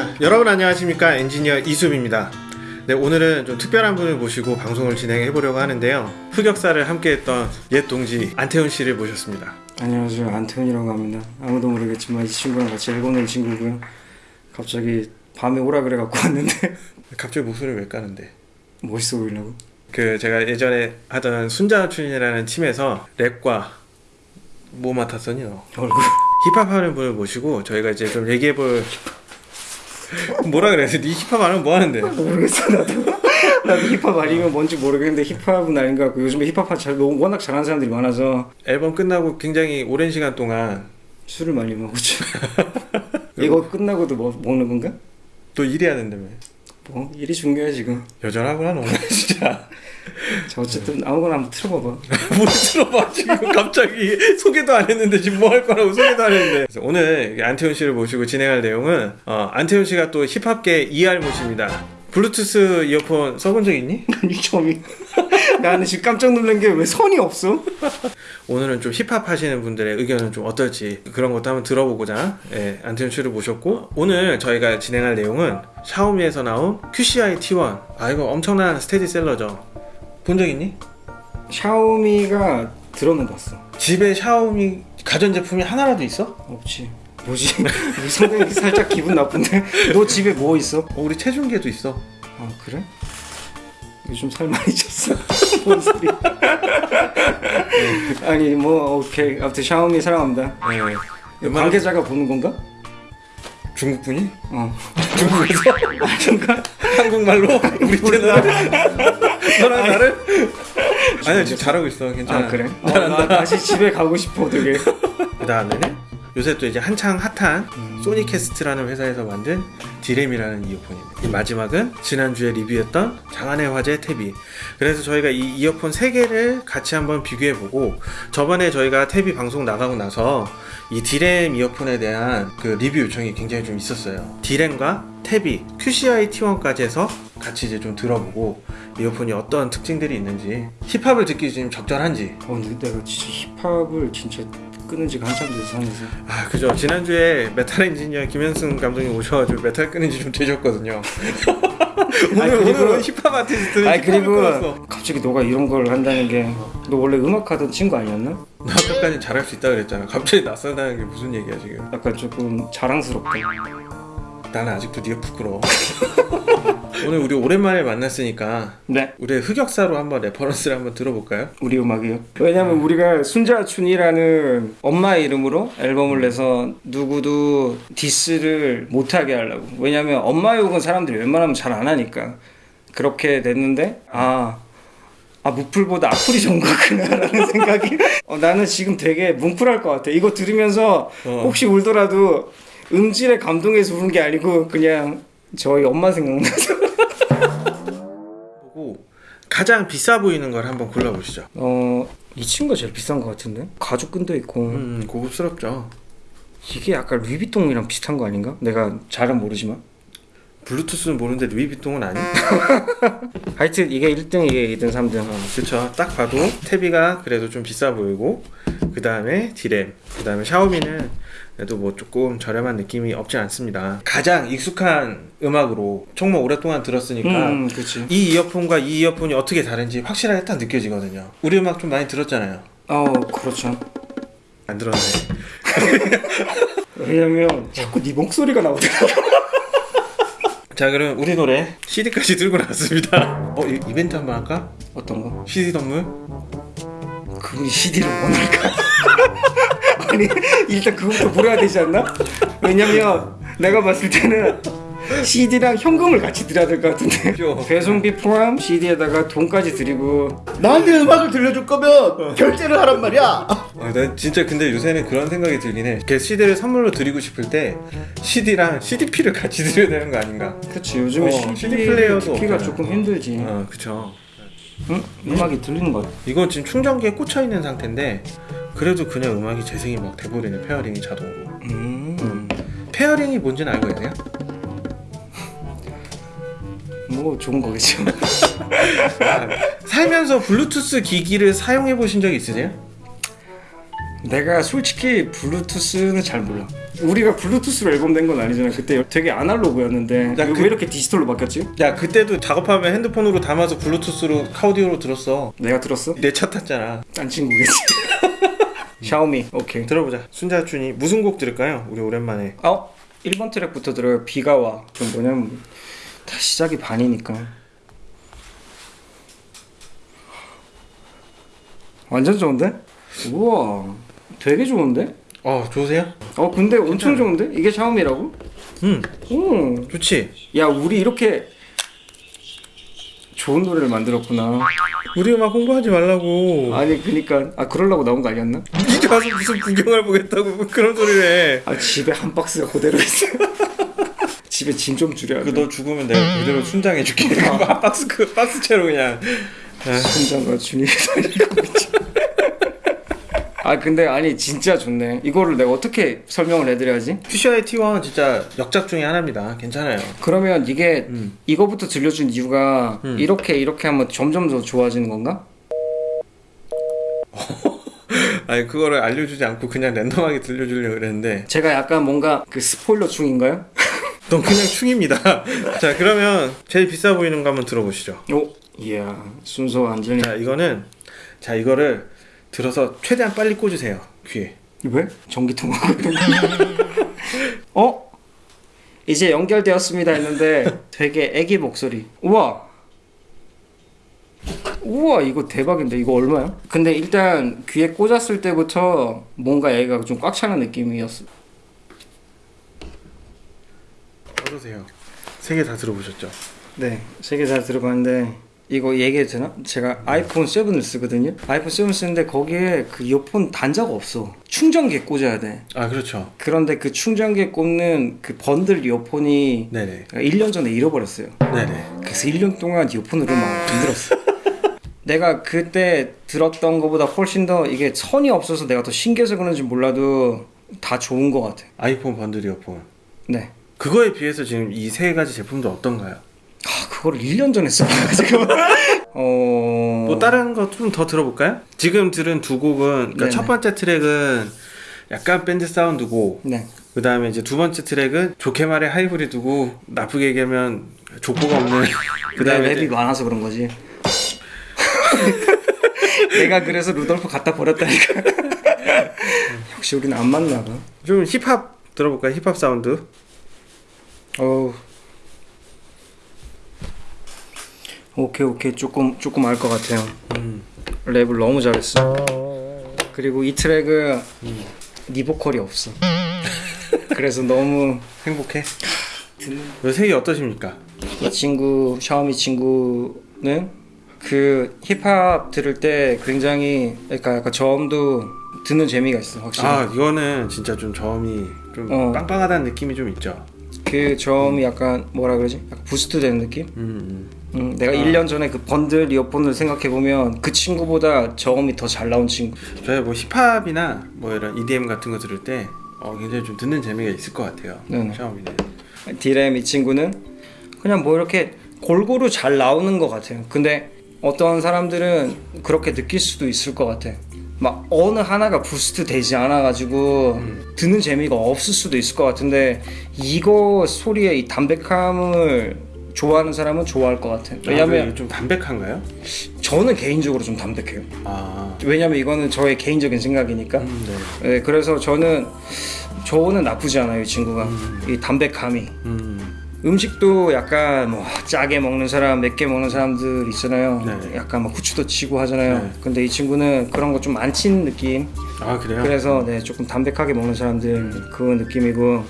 자, 여러분 안녕하십니까? 엔지니어 이수입니다. 네, 오늘은 좀 특별한 분을 모시고 방송을 진행해 보려고 하는데요. 흑역사를 함께 했던 옛 동지 안태훈 씨를 모셨습니다. 안녕하세요. 안태훈이라고 합니다. 아무도 모르겠지만 이 친구랑 같이 일본 온 친구고요. 갑자기 밤에 오라 그래 갖고 왔는데. 갑자기 목소리를 왜 까는데? 멋있어 보이려고? 그 제가 예전에 하던 순자춘이라는 팀에서 랩과 뭐 맡았었니 너? 얼굴. 힙합 하는 분을 모시고 저희가 이제 좀 얘기해 볼 뭐라 그래? 네 힙합 안 하면 뭐 하는데? 모르겠어 나도 나도 힙합 아니면 뭔지 모르겠는데 힙합은 아닌 것 같고 요즘에 힙합 잘 워낙 잘하는 사람들이 많아서 앨범 끝나고 굉장히 오랜 시간 동안 술을 많이 먹었죠 이거 끝나고도 먹, 먹는 건가? 또 일해야 된다며 뭐 일이 중요해 지금. 여전하구나 너 진짜. 자 어쨌든 아무거나 한번 틀어봐봐. 못 들어봐 지금. 갑자기 소개도 안 했는데 지금 뭐 할 거라고 소개도 안 했는데. 오늘 안태훈 씨를 모시고 진행할 내용은 어, 안태훈 씨가 또 힙합계 이알못입니다 블루투스 이어폰 써본 적 있니? 아니 처음이 나는 지금 깜짝 놀란 게 왜 선이 없어? 오늘은 좀 힙합 하시는 분들의 의견은 좀 어떨지 그런 것도 한번 들어보고자 예, 안태훈 씨를 모셨고 오늘 저희가 진행할 내용은 샤오미에서 나온 QCI T1 아 이거 엄청난 스테디셀러죠 본 적 있니? 샤오미가 들어는 봤어 집에 샤오미 가전제품이 하나라도 있어? 없지 뭐지? 우리 성대이 살짝 기분 나쁜데 너 집에 뭐 있어? 어, 우리 체중계도 있어 아 그래? 요즘 살 많이 쪘어 뭔 소리야 아니 뭐 오케이 아무튼 샤오미 사랑합니다 네. 관계자가 보는 건가? 중국 분이? 어 중국에서? 아닌가? 한국말로? 우리 채널? 너랑 나를? 아니야 지금 잘하고 있어 괜찮아 아 그래? 어, 나 다시 집에 가고 싶어 되게 그 다음에는 요새 또 이제 한창 핫한 소니캐스트라는 회사에서 만든 디렘이라는 이어폰입니다. 이 마지막은 지난주에 리뷰했던 장안의 화제 테비. 그래서 저희가 이 이어폰 세 개를 같이 한번 비교해보고 저번에 저희가 테비 방송 나가고 나서 이 디렘 이어폰에 대한 그 리뷰 요청이 굉장히 좀 있었어요. 디렘과 테비 QCY T1까지 해서 같이 이제 좀 들어보고 이어폰이 어떤 특징들이 있는지 힙합을 듣기 지금 적절한지 어 근데 내가 진짜 힙합을 진짜 끊은 지가 한참 돼서 하면서. 아 그죠. 지난주에 메탈 엔지니어 김현승 감독님 오셔가지고 메탈 끊은 지 좀 되셨거든요. 오늘 아니, 그리고- 오늘은 힙합 아티스트는 아니 그리고 끊었어 갑자기 너가 이런 걸 한다는 게 너 원래 음악 하던 친구 아니었나? 나 아까까지 잘할 수 있다 그랬잖아. 갑자기 낯설다는 게 무슨 얘기야 지금? 약간 조금 자랑스럽다. 나는 아직도 네가 부끄러워 오늘 우리 오랜만에 만났으니까 네. 우리의 흑역사로 한번 reference를 한번 들어볼까요? 우리 음악이요? 왜냐면 우리가 순자춘이라는 엄마의 이름으로 앨범을 내서 누구도 디스를 못하게 하려고. 왜냐면 엄마 욕은 사람들이 웬만하면 잘 안 하니까. 그렇게 됐는데 아, 아 무풀보다 악플이 좋은 거구나라는 생각이. 어, 나는 지금 되게 뭉클할 것 같아. 이거 들으면서 어. 혹시 울더라도 음질에 감동해서 우는 게 아니고 그냥 저희 엄마 생각나서 가장 비싸 보이는 걸 한번 골라보시죠 어... 이 친구가 제일 비싼 것 같은데? 가죽끈도 있고 음 고급스럽죠 이게 약간 루이비통이랑 비슷한 거 아닌가? 내가 잘은 모르지만 블루투스는 모르는데 루이비통은 아니? 하여튼 이게 1등 이게 2등 3등 그쵸 딱 봐도 태비가 그래도 좀 비싸 보이고 그 다음에 디램 그 다음에 샤오미는 그래도 뭐 조금 저렴한 느낌이 없지 않습니다 가장 익숙한 음악으로 정말 오랫동안 들었으니까 음 그치 이 이어폰과 이 이어폰이 어떻게 다른지 확실하게 딱 느껴지거든요 우리 음악 좀 많이 들었잖아요 어 그렇죠 안 들었네 왜냐면 자꾸 네 목소리가 나오더라고 자 그럼 우리 노래 CD까지 들고 나왔습니다 어 이- 이벤트 한번 할까? 어떤 거? CD 선물? 그분이 CD를 원할까? 아니 일단 그거부터 물어야 되지 않나? 왜냐면 내가 봤을 때는 CD랑 현금을 같이 드려야 될 것 같은데. 배송비 포함 CD에다가 돈까지 드리고 나한테 음악을 들려줄 거면 결제를 하란 말이야. 아, 난 진짜 근데 요새는 그런 생각이 들긴 해. 걔 CD를 선물로 드리고 싶을 때 CD랑 CDP를 같이 드려야 되는 거 아닌가? 그치 요즘에 어, CD, CD 플레이어도 없잖아. 조금 힘들지 어, 그쵸. 응? 음악이 들리는 것 같아 이건 지금 충전기에 꽂혀 있는 상태인데 그래도 그냥 음악이 재생이 막 돼버리네 pairing이 자동으로. 음. pairing이 뭔지는 알고 계세요? 뭐 좋은 거겠죠 살면서 블루투스 기기를 사용해 보신 적 있으세요? 내가 솔직히 블루투스는 잘 몰라. 우리가 블루투스로 앨범 낸 건 아니잖아. 그때 되게 아날로그였는데 야, 왜 그- 이렇게 디지털로 바뀌었지? 야 그때도 작업하면 핸드폰으로 담아서 블루투스로 카우디오로 들었어 내가 들었어? 내 차 탔잖아 딴 친구겠지. 샤오미. 오케이. 들어보자 순자춘이 무슨 곡 들을까요? 우리 오랜만에 어? 1번 트랙부터 들어요. 비가 와. 좀 뭐냐면 다 시작이 반이니까. 완전 좋은데? 우와. 되게 좋은데? 어 좋으세요? 어 근데 엄청 좋은데? 이게 샤오미라고? 응 응. 좋지 야 우리 이렇게 좋은 노래를 만들었구나. 우리 음악 홍보하지 말라고 아니 그니까 아 그러려고 나온 거 아니었나? 이제 와서 무슨 구경을 보겠다고 뭐 그런 소리를 해아 집에 한 박스가 그대로 있어. 집에 짐 좀 줄여야 돼. 그너 죽으면 내가 그대로 순장해줄게 박스 그 박스채로 그냥 순장과 준이 아 근데 아니 진짜 좋네. 이거를 내가 어떻게 설명을 해드려야지? 퓨셔의 T1은 진짜 역작 중에 하나입니다 괜찮아요 그러면 이게 음. 이거부터 들려준 이유가 음. 이렇게 이렇게 하면 점점 더 좋아지는 건가? 아니 그거를 알려주지 않고 그냥 랜덤하게 들려주려고 그랬는데 제가 약간 뭔가 그 스포일러 중인가요? 넌 그냥 충입니다 자 그러면 제일 비싸 보이는 거 한번 들어보시죠 오, 이야 순서 완전히 자 이거는 자 이거를 들어서 최대한 빨리 꽂으세요 귀에 왜? 전기통 어? 이제 연결되었습니다 했는데 되게 애기 목소리 우와 우와 이거 대박인데 이거 얼마야? 근데 일단 귀에 꽂았을 때부터 뭔가 얘가 좀 꽉 차는 느낌이었어 어떠세요? 세 개 다 들어보셨죠? 네, 세개잘 들어봤는데 이거 얘기해도 되나? 제가 아이폰 7을 쓰거든요. 아이폰 7 쓰는데 거기에 그 이어폰 단자가 없어. 충전기에 꽂아야 돼. 아 그렇죠 그런데 그 충전기에 꽂는 그 번들 이어폰이 네네 1년 전에 잃어버렸어요. 네네 그래서 1년 동안 이어폰으로 막 힘들었어. 내가 그때 들었던 것보다 훨씬 더 이게 선이 없어서 내가 더 신기해서 그런지 몰라도 다 좋은 것 같아. 아이폰 번들 이어폰 네. 그거에 비해서 지금 이 세 가지 제품도 어떤가요? 아, 그거를 1년 전에 써가지고. 어. 뭐 다른 거 좀 더 들어볼까요? 지금 들은 두 곡은 그러니까. 첫 번째 트랙은 약간 밴드 사운드고 네. 그 다음에 이제 두 번째 트랙은 좋게 말해 하이브리드고 나쁘게 얘기하면 족보가 없는 그내 다음에 랩이 많아서 그런 거지. 내가 그래서 루돌프 갖다 버렸다니까. 역시 우리는 안 맞나 봐. 좀 힙합 들어볼까요? 힙합 사운드 어우. 오케이 오케이 조금 조금 알 것 같아요. 음. 랩을 너무 잘했어. 그리고 이 트랙은 네 보컬이 없어. 그래서 너무 행복해? 이 세 개 어떠십니까? 이 친구 샤오미 친구는 그 힙합 들을 때 굉장히 그러니까 약간 저음도 듣는 재미가 있어 확실히. 아 이거는 진짜 좀 저음이 좀 어. 빵빵하다는 느낌이 좀 있죠 그 저음이 약간 뭐라 그러지? 약간 boost 되는 느낌? 음, 음, 내가 1년 전에 그 번들 이어폰을 생각해 보면 그 친구보다 저음이 더 잘 나온 친구. 음. 저희 뭐 힙합이나 뭐 이런 EDM 같은 거 들을 때 어, 굉장히 좀 듣는 재미가 있을 것 같아요. 샤오미는 디램 이 친구는 그냥 뭐 이렇게 골고루 잘 나오는 것 같아요. 근데 어떤 사람들은 그렇게 느낄 수도 있을 것 같아. 막 어느 하나가 부스트 되지 않아 가지고 듣는 재미가 없을 수도 있을 것 같은데 이거 소리의 이 담백함을 좋아하는 사람은 좋아할 것 같아. 아, 왜냐면 이게 좀 담백한가요? 저는 개인적으로 좀 담백해요. 아 왜냐면 이거는 저의 개인적인 생각이니까. 음, 네. 네, 그래서 저는 저는 나쁘지 않아요, 이 친구가. 이 담백함이. 음, 음식도 약간 뭐 짜게 먹는 사람, 맵게 먹는 사람들 있잖아요. 네. 약간 막 후추도 치고 하잖아요. 네. 근데 이 친구는 그런 거 좀 안 친 느낌. 아 그래요? 그래서 네, 조금 담백하게 먹는 사람들 그 느낌이고.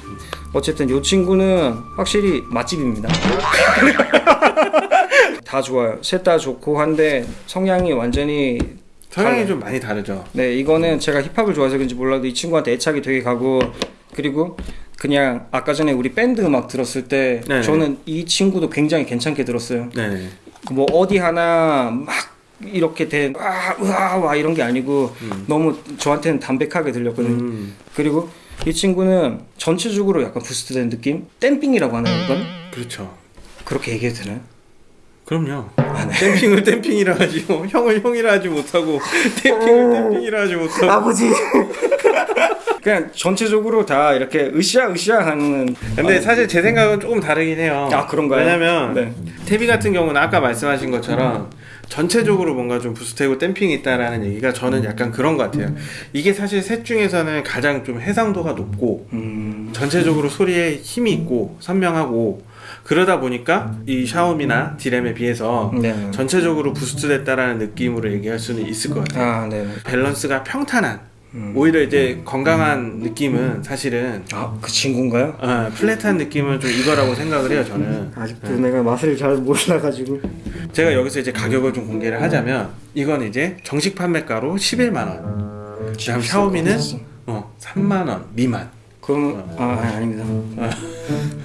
어쨌든 이 친구는 확실히 맛집입니다. 다 좋아요. 셋 다 좋고 한데 성향이 완전히 성향이. 좀 많이 다르죠 네, 이거는 제가 힙합을 좋아해서 그런지 몰라도 이 친구한테 애착이 되게 가고 그리고 그냥 아까 전에 우리 밴드 음악 들었을 때 네네. 저는 이 친구도 굉장히 괜찮게 들었어요. 네네 뭐 어디 하나 막 이렇게 된 와, 우와, 와 이런 게 아니고 너무 저한테는 담백하게 들렸거든요. 음, 그리고 이 친구는 전체적으로 약간 부스트된 느낌? 댐핑이라고 하나요, 이건? 그렇죠 그렇게 얘기해도 되나요? 그럼요. 댐핑을 댐핑이라 하지 뭐 형을 형이라 하지 못하고 댐핑을 댐핑이라 하지 못하고 아버지. 그냥 전체적으로 다 이렇게 으쌰 으쌰 하는. 근데 사실 제 생각은 조금 다르긴 해요. 아, 그런가요? 왜냐면 네. 태비 같은 경우는 아까 말씀하신 것처럼 전체적으로 뭔가 좀 부스트이고 댐핑이 있다라는 얘기가 저는 약간 그런 것 같아요. 이게 사실 셋 중에서는 가장 좀 해상도가 높고 음. 전체적으로 소리에 힘이 있고 선명하고 그러다 보니까 이 샤오미나 디렘에 비해서 네. 전체적으로 boost됐다라는 느낌으로 얘기할 수는 있을 것 같아요. 아, 네. 밸런스가 평탄한 음. 오히려 이제 건강한 느낌은 사실은 아, 그 친구인가요? 어, flat한 느낌은 좀 이거라고 생각을 해요 저는. 아직도 내가 맛을 잘 몰라가지고. 제가 여기서 이제 가격을 좀 공개를 하자면 이건 이제 정식 판매가로 11만 원. 그다음 샤오미는 어 3만 원 미만. 그럼 아 아니, 아닙니다.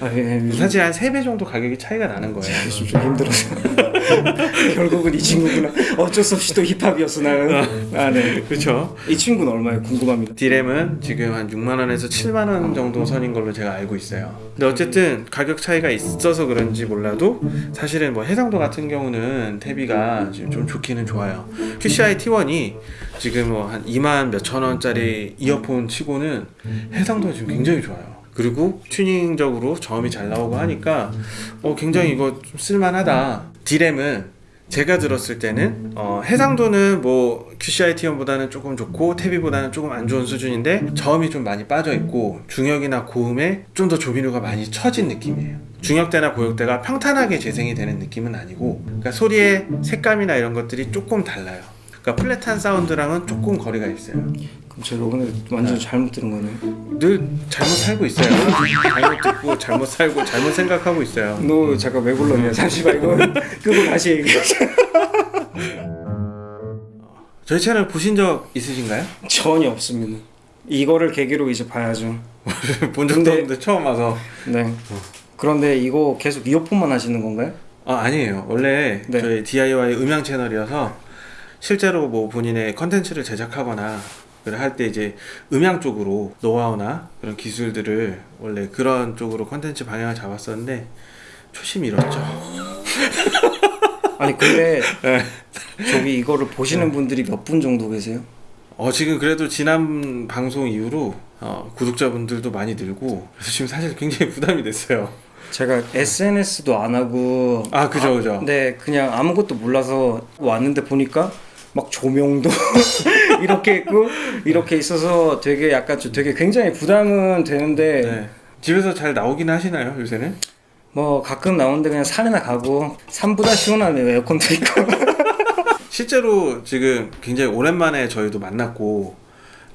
아, 예, 예, 사실 한 3배 정도 가격이 차이가 나는 거예요. 좀 힘들어서 결국은 이 친구구나 어쩔 수 없이 또 힙합이었어 나는 아 네 그렇죠 이 친구는 얼마예요 궁금합니다 디램은 지금 한 6만 원에서 7만 원 정도 선인 걸로 제가 알고 있어요. 근데 어쨌든 가격 차이가 있어서 그런지 몰라도 사실은 뭐 해상도 같은 경우는 태비가 지금 좀 좋기는 좋아요. QCI T1이 지금 뭐 한 2만 몇천 원짜리 이어폰 치고는 해상도가 지금 굉장히 좋아요. 그리고 튜닝적으로 저음이 잘 나오고 하니까 어 굉장히 이거 좀 쓸만하다. 디램은 제가 들었을 때는 어, 해상도는 뭐 QCI T1보다는 조금 좋고 태비보다는 조금 안 좋은 수준인데 저음이 좀 많이 빠져 있고 중역이나 고음에 좀 더 조비누가 많이 처진 느낌이에요. 중역대나 고역대가 평탄하게 재생이 되는 느낌은 아니고 그러니까 소리의 색감이나 이런 것들이 조금 달라요. 그러니까 플랫한 사운드랑은 조금 거리가 있어요. 제가 오늘 완전 잘못 들은 거네요. 늘 잘못 살고 있어요. 잘못 듣고 잘못 살고 잘못 생각하고 있어요. 너 잠깐 왜 불렀냐 잠시만 이거 끄고 다시 얘기하자. 저희 채널 보신 적 있으신가요? 전혀 없습니다. 이거를 계기로 이제 봐야죠. 본 적도 없는데 처음 와서. 네. 그런데 이거 계속 이어폰만 하시는 건가요? 아 아니에요. 원래 네. 저희 DIY 음향 채널이어서 실제로 뭐 본인의 컨텐츠를 제작하거나 할 때 이제 음향 쪽으로 노하우나 그런 기술들을 원래 그런 쪽으로 컨텐츠 방향을 잡았었는데 초심이 잃었죠 아니 근데 네. 저기 이거를 보시는 분들이 몇 분 정도 계세요? 어 지금 그래도 지난 방송 이후로 어, 구독자분들도 많이 늘고 그래서 지금 사실 굉장히 부담이 됐어요 제가 SNS도 안 하고 아 그죠 그죠 네 그냥 아무것도 몰라서 왔는데 보니까 막 조명도 이렇게 있고 이렇게 있어서 되게 약간 좀 되게 굉장히 부담은 되는데 네. 집에서 잘 나오긴 하시나요 요새는? 뭐 가끔 나오는데 그냥 산이나 가고 산보다 시원하네요 에어컨도 있고 실제로 지금 굉장히 오랜만에 저희도 만났고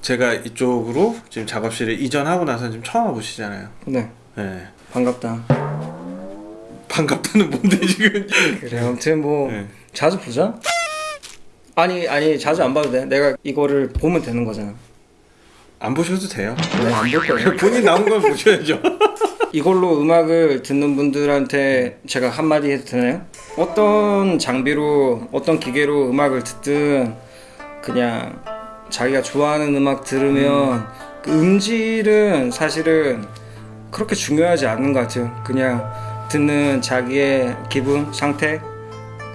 제가 이쪽으로 지금 작업실을 이전하고 나서 지금 처음 와보시잖아요. 네 네. 반갑다 반갑다는 뭔데 지금? 그래 아무튼 뭐 네. 자주 보자 아니 아니 자주 안 봐도 돼 내가 이거를 보면 되는 거잖아 안 보셔도 돼요. 네 안볼 거예요 본인 나온 건 보셔야죠. 이걸로 음악을 듣는 분들한테 제가 한마디 해도 되나요? 어떤 장비로 어떤 기계로 음악을 듣든 그냥 자기가 좋아하는 음악 들으면 그 음질은 사실은 그렇게 중요하지 않는 것 같아요. 그냥 듣는 자기의 기분, 상태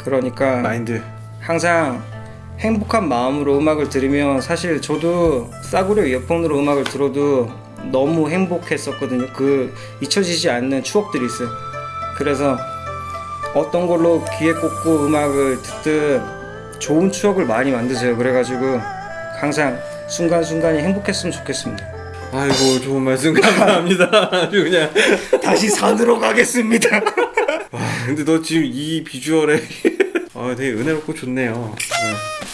그러니까 마인드. 항상 행복한 마음으로 음악을 들으면 사실 저도 싸구려 이어폰으로 음악을 들어도 너무 행복했었거든요. 그 잊혀지지 않는 추억들이 있어요. 그래서 어떤 걸로 귀에 꽂고 음악을 듣든 좋은 추억을 많이 만드세요. 그래가지고 항상 순간순간이 행복했으면 좋겠습니다. 아이고 좋은 말씀 감사합니다. 아주 그냥. 다시 산으로 가겠습니다. 와 근데 너 지금 이 비주얼에 아 되게 은혜롭고 좋네요. 네.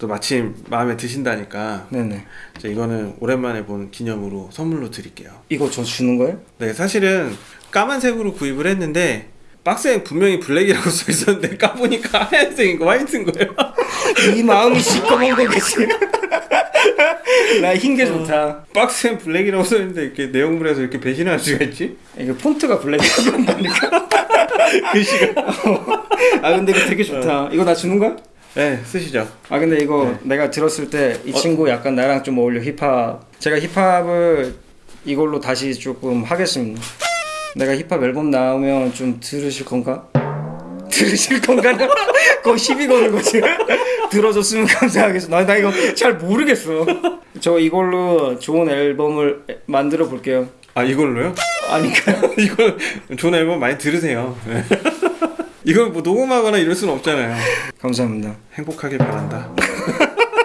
또 마침 마음에 드신다니까 네네. 자, 이거는 오랜만에 본 기념으로 선물로 드릴게요. 이거 저 주는 거예요? 네, 사실은 까만색으로 구입을 했는데 박스에 분명히 블랙이라고 써 있었는데 까보니까 하얀색인 거 화이트인 거예요. 이 마음이 시꺼먼 거겠지. 나 흰게 좋다. 박스엔 블랙이라고 써 있는데 이렇게 내용물에서 이렇게 배신할 수가 있지? 이게 폰트가 블랙이라고 한다니까. 글씨가. 아 근데 이거 되게 좋다. 이거 나 주는 거야? 네, 쓰시죠. 아 근데 이거 내가 들었을 때 이 친구 약간 나랑 좀 어울려 힙합. 제가 힙합을 이걸로 다시 조금 하겠습니다. 내가 힙합 앨범 나오면 좀 들으실 건가? 들으실 건가요? 그거 시비 거는 거지. 들어줬으면 감사하겠어. 나, 나 이거 잘 모르겠어. 저 이걸로 좋은 앨범을 만들어 볼게요. 아 이걸로요? 아니까요? 이걸 좋은 앨범 많이 들으세요. 네. 이걸 뭐 녹음하거나 이럴 수는 없잖아요. 감사합니다. 행복하길 바란다.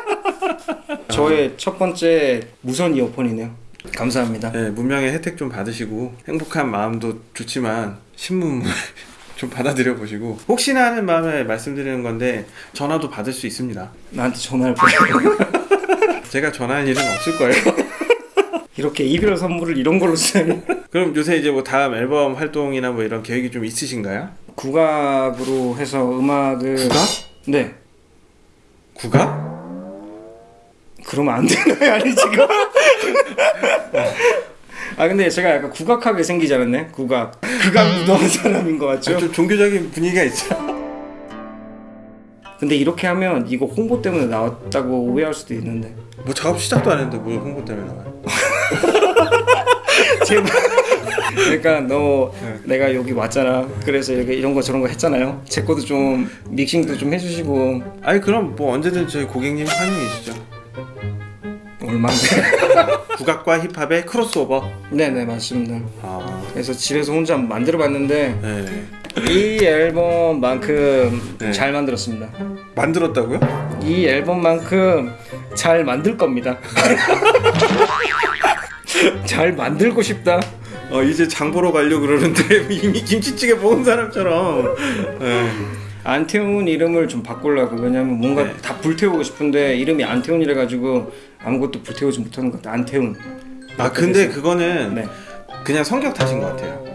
저의 첫 번째 무선 이어폰이네요. 감사합니다. 네, 문명의 혜택 좀 받으시고 행복한 마음도 좋지만 신문물 좀 받아들여 보시고 혹시나 하는 마음에 말씀드리는 건데 전화도 받을 수 있습니다. 나한테 전화할 거야. 제가 전화할 일은 없을 거예요. 이렇게 이별 선물을 이런 걸로 쓰다니. 그럼 요새 이제 뭐 다음 앨범 활동이나 뭐 이런 계획이 좀 있으신가요? 국악으로 해서 음악을 국악? 네. 국악? 그러면 안 되나요? 아니 지금? 아 근데 제가 약간 국악하게 생기지 않았네? 국악. 국악 무도한 사람인 것 같죠? 좀 종교적인 분위기가 있죠. 근데 이렇게 하면 이거 홍보 때문에 나왔다고 오해할 수도 있는데. 뭐 작업 시작도 안 했는데 뭘 홍보 때문에 나와요? 제발. 그러니까 너 네. 내가 여기 왔잖아. 그래서 이렇게 이런 거 저런 거 했잖아요. 제 것도 좀 믹싱도 좀 해주시고 아니 그럼 뭐 언제든 저희 고객님 환영이시죠. 얼마인데? 국악과 힙합의 크로스오버. 네네 맞습니다. 아, 그래서 집에서 혼자 만들어봤는데 네. 이 앨범만큼 네. 잘 만들었습니다. 만들었다고요? 이 앨범만큼 잘 만들 겁니다. 잘 만들고 싶다. 어 이제 장 보러 가려 그러는데 이미 김치찌개 먹은 사람처럼. 네. 안태훈 이름을 좀 바꾸려고 왜냐면 뭔가 네. 다 불태우고 싶은데 이름이 안태훈이라 가지고 아무것도 불태우지 못하는 것 같아. 안태훈. 아 근데 그거는 네. 그냥 성격 탓인 것 같아요.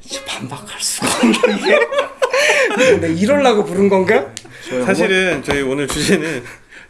진짜 반박할 수가 이게. 근데 이럴라고 부른 건가? 사실은 저희 오늘 주제는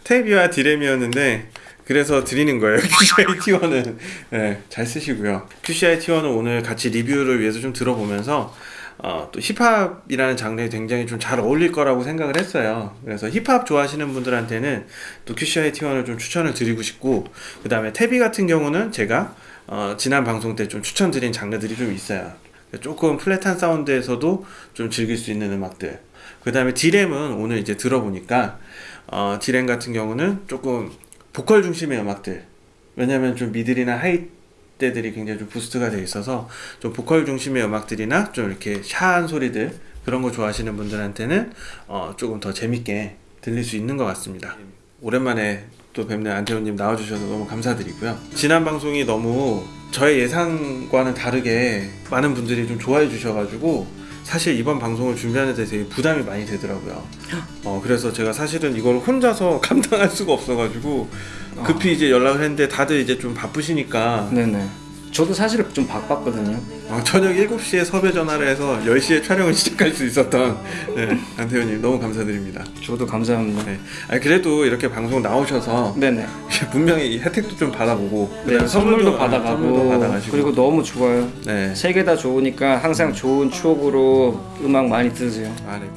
테비와 디램이었는데 그래서 드리는 거예요. QCI T1은 네, 잘 쓰시고요. QCI T1은 오늘 같이 리뷰를 위해서 좀 들어보면서 어, 또 힙합이라는 장르에 굉장히 좀 잘 어울릴 거라고 생각을 했어요. 그래서 힙합 좋아하시는 분들한테는 또 QCY T1을 좀 추천을 드리고 싶고 그 다음에 테비 같은 경우는 제가 어, 지난 방송 때 좀 추천드린 장르들이 좀 있어요. 조금 flat한 사운드에서도 좀 즐길 수 있는 음악들. 그 다음에 디렘은 오늘 이제 들어보니까 어, 디렘 같은 경우는 조금 보컬 중심의 음악들. 왜냐면 좀 middle이나 high 대들이 굉장히 좀 boost가 돼 있어서 좀 보컬 중심의 음악들이나 좀 이렇게 샤한 소리들 그런 거 좋아하시는 분들한테는 어, 조금 더 재밌게 들릴 수 있는 것 같습니다. 오랜만에 또 뵙는 안태훈님 나와주셔서 너무 감사드리고요. 지난 방송이 너무 저의 예상과는 다르게 많은 분들이 좀 좋아해 주셔가지고 사실 이번 방송을 준비하는 데 되게 부담이 많이 되더라고요. 어, 그래서 제가 사실은 이걸 혼자서 감당할 수가 없어가지고 급히 이제 연락을 했는데 다들 이제 좀 바쁘시니까 네네. 저도 사실 좀 바빴거든요. 어, 저녁 7시에 섭외 전화를 해서 10시에 촬영을 시작할 수 있었던 네, 안태훈님 너무 감사드립니다. 저도 감사합니다. 네. 아니, 그래도 이렇게 방송 나오셔서 네네. 분명히 이 혜택도 좀 받아보고 네, 선물도 아, 받아가고 선물도 받아가시고 그리고 너무 좋아요. 네. 세개 다 좋으니까 항상 좋은 추억으로 음악 많이 들으세요. 아, 네.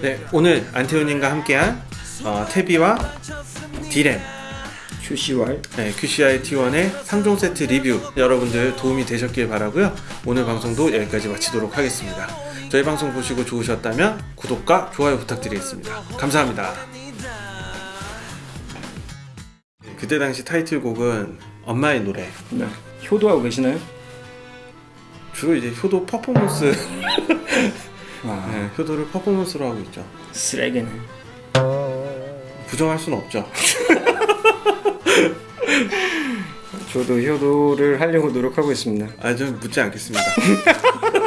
네, 오늘 안태훈님과 함께한 어, 태비와 디램 QCY. 네, QCI T1의 3종 세트 리뷰 여러분들 도움이 되셨길 바라고요. 오늘 방송도 여기까지 마치도록 하겠습니다. 저희 방송 보시고 좋으셨다면 구독과 좋아요 부탁드리겠습니다. 감사합니다. 그때 당시 타이틀곡은 엄마의 노래. 네. 효도하고 계시나요? 주로 이제 효도 퍼포먼스, 와 네, 효도를 퍼포먼스로 하고 있죠. 쓰레기네. 부정할 수는 없죠. 저도 효도를 하려고 노력하고 있습니다. 아, 좀 묻지 않겠습니다.